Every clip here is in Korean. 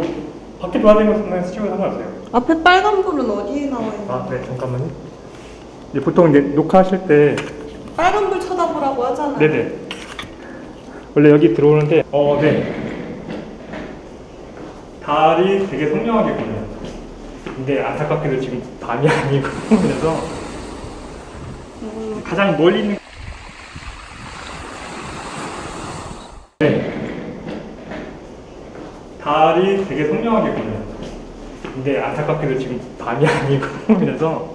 뭐 밖에 것은 찍어도 상관없어요. 앞에 빨간 불은 어디에 나와 있는 아, 네, 잠깐만요. 이제 보통 이제 녹화하실 때 빨간 불 쳐다보라고 하잖아. 네네. 원래 여기 들어오는데, 어, 네. 달이 되게 선명하게 보여요. 근데 안타깝게도 지금 밤이 아니고, 그래서 음, 가장 멀리 있는. 네. 달이 되게 선명하게 보여요. 근데 안타깝게도 지금 밤이 아니고, 그래서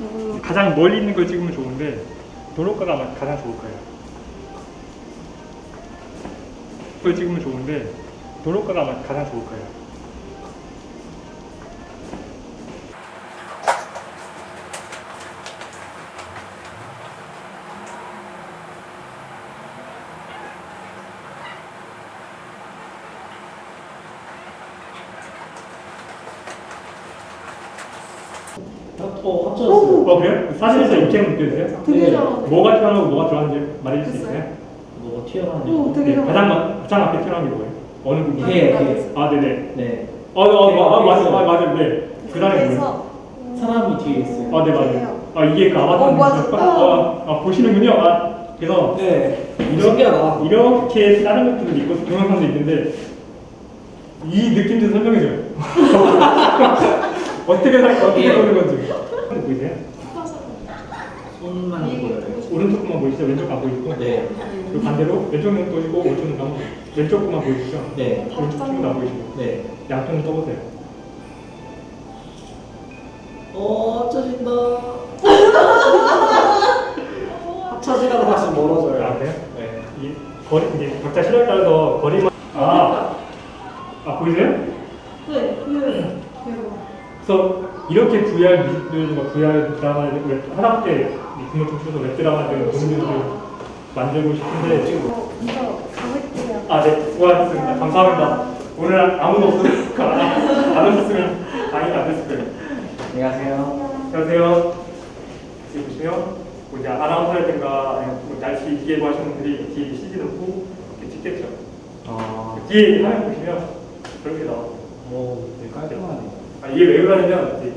음, 가장 멀리 있는 걸 찍으면 좋은데, 도로가가 아마 가장 좋을 거예요. 그걸 찍으면 좋은데 도로가가 아마 가장 좋을 거예요. 어, 합쳐졌어요. 어 그래요? 사진에서 입체는 느껴지세요? 되게 네. 잘하네. 뭐가 튀어나오고 뭐가 들어가는지 말해줄 수 있어요? 뭐가 튀어나오는 오, 거. 되게 네, 잘하네. 가장 마- 가장 앞에 튀어나온 게 뭐예요? 어느 부분? 개, 개. 아 네네. 네. 어, 어, 어, 어 맞아, 있어요. 맞아, 맞아, 네. 그 다음에 뭐예요? 그래서 사람이 뒤에 있어요. 아, 네, 맞아요. 아, 이게 그 아바타. 어, 맞아. 아, 아, 보시는군요. 아, 그래서 네. 이렇게, 신기하다. 이렇게 다른 것들도 있고 동영상도 있는데 이 느낌 좀 설명해줘요. 어떻게 살 어떻게 예. 보는 건지 보이세요? 손만 보여요. 오른쪽 거만 보이시죠? 왼쪽 거안 보이시고 네. 그리고 반대로 왼쪽 눈 떠지고 오른쪽 눈 감고 왼쪽 거만 보이시죠? 네. 오른쪽 쪽도 안 보이시고 네. 양쪽 눈 떠보세요. 어, 합쳐진다. 합쳐지라고 다시 멀어져요. 아 그래요? 네. 이 거리 이제 각자 실력에 따라서 거리만 아, 아 보이세요? 네, 네. 대박. 그래서 이렇게 VR 뮤직들과 VR 드라마를 웹- 하나밖에 분을 춤춰서 웹 드라마들 보는 분들 만들고 싶은데 어, 이거 가볼게요. 아 네. 수고하셨습니다. 감사합니다. 오늘 아무도 없으니까 안 오셨으면 당연히 안 됐을 거예요. 안녕하세요. 안녕하세요. 여기 보시면 뭐 이제 아나운서라든가 뭐 날씨 기예보 하시는 분들이 뒤에 CG 넣고 이렇게 찍겠죠. 아, 뒤에 화면 보시면 그렇게 나와요. 오, 되게 깔끔하네요. 아, 이게 왜 그러냐면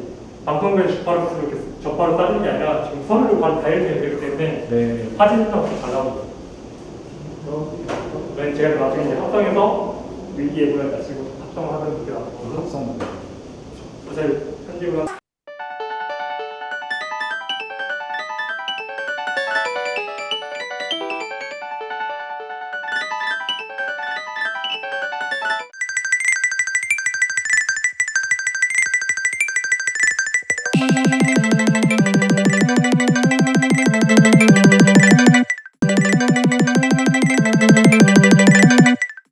방송국에 접하로 이렇게 접하로 따는 게 아니라 지금 서류로 바로 다이어트가 되기 때문에 네. 사진이랑 잘 나오죠. 왜 제가 나중에 이제 합성해서 일기예보에 다시고 합성을 하면 이렇게 나오고 합성. 어차피 편집을 하-